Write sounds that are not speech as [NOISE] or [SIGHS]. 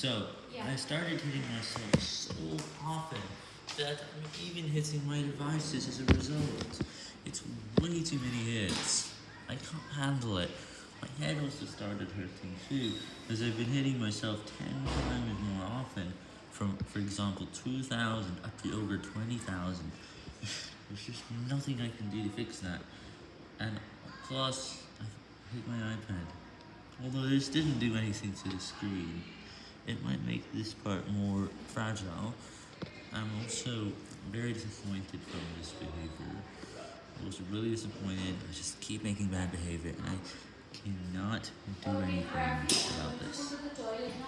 So, I started hitting myself so often that I'm even hitting my devices as a result. It's way too many hits. I can't handle it. My head also started hurting too, as I've been hitting myself 10 times more often, from, for example, 2,000 up to over 20,000. [SIGHS] There's just nothing I can do to fix that. And plus, I hit my iPad. Although this didn't do anything to the screen, it might make this part more fragile. I'm also very disappointed from this behavior. I was really disappointed. I just keep making bad behavior, and I cannot do anything about.